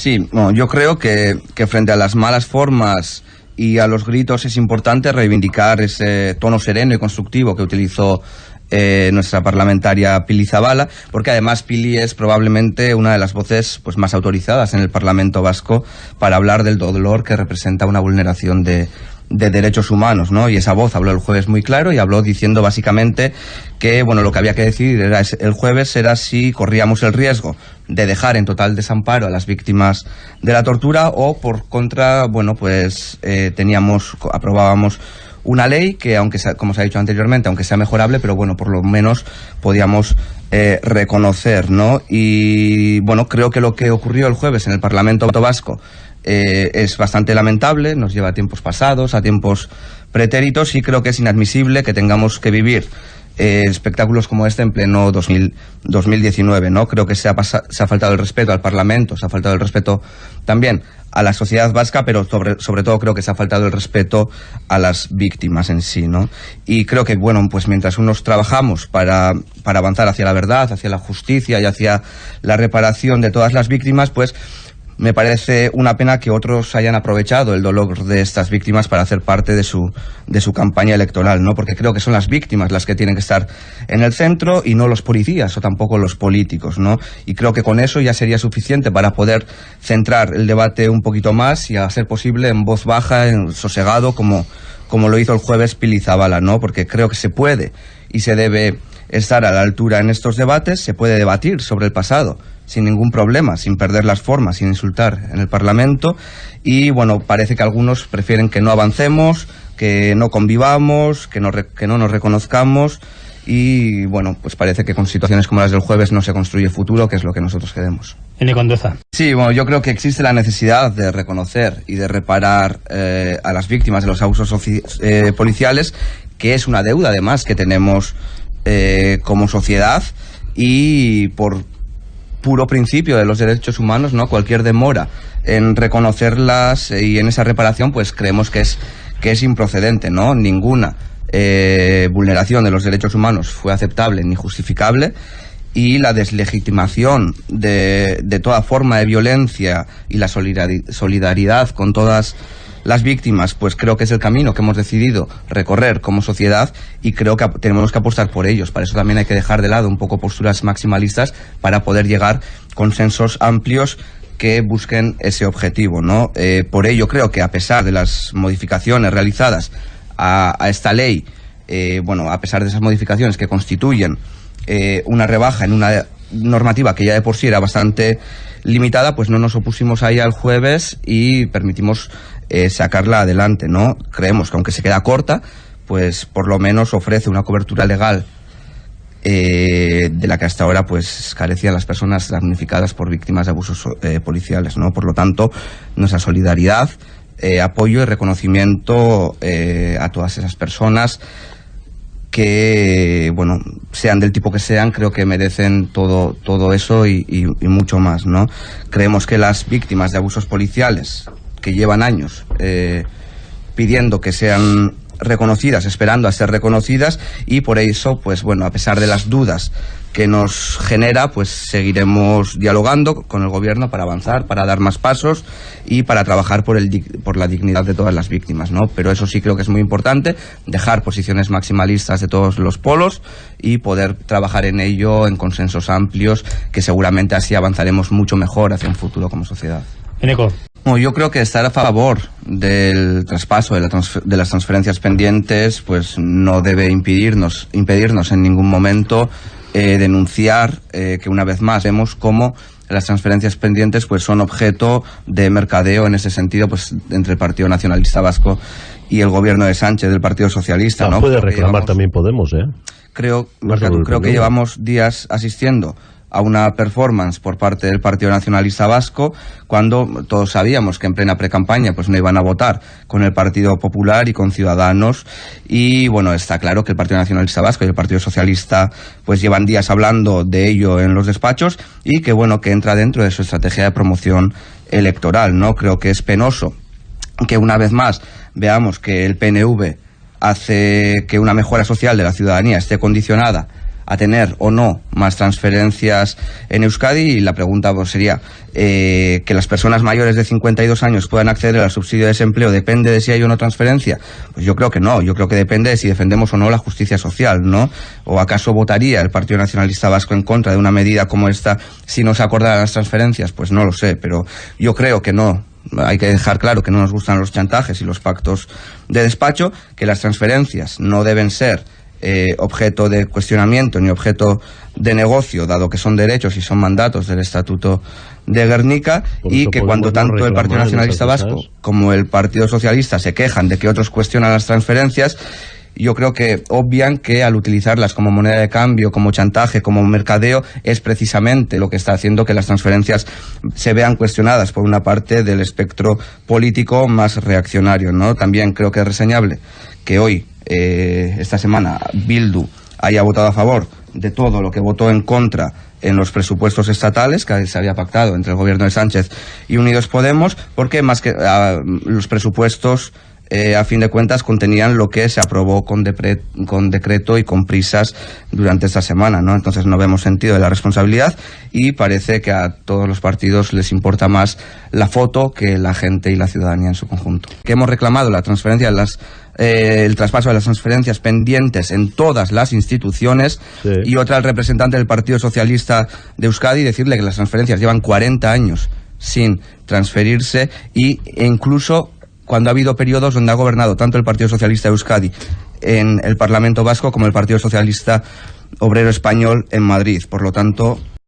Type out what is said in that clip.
Sí, yo creo que, frente a las malas formas y a los gritos es importante reivindicar ese tono sereno y constructivo que utilizó eh, nuestra parlamentaria Pili Zabala, porque además Pili es probablemente una de las voces pues, más autorizadas en el Parlamento vasco para hablar del dolor que representa una vulneración de, de derechos humanos, ¿no? Y esa voz habló el jueves muy claro y habló diciendo básicamente que, bueno, lo que había que decidir era el jueves era si corríamos el riesgo de dejar en total desamparo a las víctimas de la tortura o por contra, bueno, pues eh, teníamos, aprobábamos una ley que, aunque sea, como se ha dicho anteriormente, aunque sea mejorable, pero bueno, por lo menos podíamos eh, reconocer, ¿no? Y bueno, creo que lo que ocurrió el jueves en el Parlamento Vasco eh, es bastante lamentable, nos lleva a tiempos pasados, a tiempos pretéritos y creo que es inadmisible que tengamos que vivir eh, espectáculos como este en pleno 2019, ¿no? Creo que se ha, se ha faltado el respeto al Parlamento, se ha faltado el respeto también a la sociedad vasca, pero sobre, sobre todo creo que se ha faltado el respeto a las víctimas en sí, ¿no? Y creo que, bueno, pues mientras unos trabajamos para, para avanzar hacia la verdad, hacia la justicia y hacia la reparación de todas las víctimas, pues me parece una pena que otros hayan aprovechado el dolor de estas víctimas para hacer parte de su, de su campaña electoral, ¿no? Porque creo que son las víctimas las que tienen que estar en el centro y no los policías o tampoco los políticos, ¿no? Y creo que con eso ya sería suficiente para poder centrar el debate un poquito más y a ser posible en voz baja, en sosegado, como, como lo hizo el jueves Pilizabala, ¿no? Porque creo que se puede y se debe estar a la altura en estos debates, se puede debatir sobre el pasado sin ningún problema, sin perder las formas, sin insultar en el Parlamento. Y bueno, parece que algunos prefieren que no avancemos, que no convivamos, que no, que no nos reconozcamos. Y bueno, pues parece que con situaciones como las del jueves no se construye futuro, que es lo que nosotros queremos. En Conduza. Sí, bueno, yo creo que existe la necesidad de reconocer y de reparar eh, a las víctimas de los abusos eh, policiales, que es una deuda además que tenemos eh, como sociedad y por puro principio de los derechos humanos, ¿no? Cualquier demora en reconocerlas y en esa reparación, pues creemos que es, que es improcedente, ¿no? Ninguna eh, vulneración de los derechos humanos fue aceptable ni justificable y la deslegitimación de, de toda forma de violencia y la solidaridad con todas las víctimas, pues creo que es el camino que hemos decidido recorrer como sociedad y creo que tenemos que apostar por ellos. Para eso también hay que dejar de lado un poco posturas maximalistas para poder llegar consensos amplios que busquen ese objetivo, ¿no? Eh, por ello creo que a pesar de las modificaciones realizadas a, esta ley, eh, bueno, a pesar de esas modificaciones que constituyen eh, una rebaja en una normativa que ya de por sí era bastante limitada, pues no nos opusimos ahí al jueves y permitimos eh, sacarla adelante, ¿no? Creemos que aunque se queda corta, pues por lo menos ofrece una cobertura legal eh, de la que hasta ahora pues carecían las personas damnificadas por víctimas de abusos eh, policiales, ¿no? Por lo tanto, nuestra solidaridad, apoyo y reconocimiento a todas esas personas que, bueno, sean del tipo que sean, creo que merecen todo, todo eso y, y mucho más, ¿no? Creemos que las víctimas de abusos policiales que llevan años eh, pidiendo que sean reconocidas, esperando a ser reconocidas y por eso, pues bueno, a pesar de las dudas que nos genera, pues seguiremos dialogando con el gobierno para avanzar, para dar más pasos y para trabajar por, el, por la dignidad de todas las víctimas, ¿no? Pero eso sí creo que es muy importante, dejar posiciones maximalistas de todos los polos y poder trabajar en ello en consensos amplios, que seguramente así avanzaremos mucho mejor hacia un futuro como sociedad. Eneco. Yo creo que estar a favor del traspaso de, de, las transferencias pendientes pues no debe impedirnos, impedirnos en ningún momento eh, denunciar eh, que una vez más vemos cómo las transferencias pendientes pues son objeto de mercadeo en ese sentido pues entre el Partido Nacionalista Vasco y el gobierno de Sánchez del Partido Socialista. ¿no? Puede reclamar también Podemos, ¿eh? Creo, creo que llevamos días asistiendo a una performance por parte del Partido Nacionalista Vasco cuando todos sabíamos que en plena precampaña pues no iban a votar con el Partido Popular y con Ciudadanos. Y bueno está claro que el Partido Nacionalista Vasco y el Partido Socialista pues llevan días hablando de ello en los despachos y que bueno que entra dentro de su estrategia de promoción electoral no creo que es penoso que una vez más veamos que el PNV hace que una mejora social de la ciudadanía esté condicionada a tener o no más transferencias en Euskadi y la pregunta pues, sería eh, que las personas mayores de 52 años puedan acceder al subsidio de desempleo depende de si hay o no transferencia pues yo creo que no. Yo creo que depende de si defendemos o no la justicia social no o acaso votaría el Partido Nacionalista Vasco en contra de una medida como esta si no se acordaran las transferencias pues no lo sé pero yo creo que no. Hay que dejar claro que no nos gustan los chantajes y los pactos de despacho, que las transferencias no deben ser eh, objeto de cuestionamiento ni objeto de negocio, dado que son derechos y son mandatos del Estatuto de Guernica, y que cuando tanto el Partido Nacionalista Vasco como el Partido Socialista se quejan de que otros cuestionan las transferencias, yo creo que obvian que al utilizarlas como moneda de cambio, como chantaje, como mercadeo, es precisamente lo que está haciendo que las transferencias se vean cuestionadas por una parte del espectro político más reaccionario. ¿no? También creo que es reseñable que hoy, eh, esta semana, Bildu haya votado a favor de todo lo que votó en contra en los presupuestos estatales que se había pactado entre el gobierno de Sánchez y Unidos Podemos, porque más que ah, los presupuestos eh, a fin de cuentas contenían lo que se aprobó con, con, decreto y con prisas durante esta semana, ¿no? Entonces no vemos sentido de la responsabilidad y parece que a todos los partidos les importa más la foto que la gente y la ciudadanía en su conjunto. Que hemos reclamado la transferencia de las eh, el traspaso de las transferencias pendientes en todas las instituciones y otra el representante del Partido Socialista de Euskadi decirle que las transferencias llevan 40 años sin transferirse y, e incluso cuando ha habido periodos donde ha gobernado tanto el Partido Socialista de Euskadi en el Parlamento Vasco como el Partido Socialista Obrero Español en Madrid. Por lo tanto,